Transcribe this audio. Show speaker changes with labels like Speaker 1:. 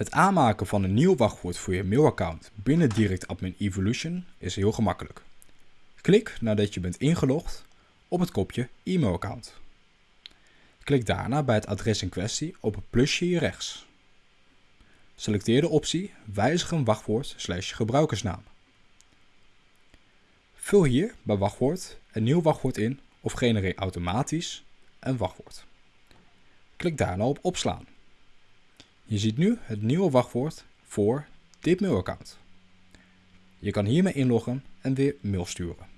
Speaker 1: Het aanmaken van een nieuw wachtwoord voor je mailaccount binnen Direct Admin Evolution is heel gemakkelijk. Klik nadat je bent ingelogd op het kopje e-mailaccount. Klik daarna bij het adres in kwestie op het plusje hier rechts. Selecteer de optie Wijzig een wachtwoord slash gebruikersnaam. Vul hier bij wachtwoord een nieuw wachtwoord in of genereer automatisch een wachtwoord. Klik daarna op opslaan. Je ziet nu het nieuwe wachtwoord voor dit mailaccount. Je kan hiermee inloggen en weer mail sturen.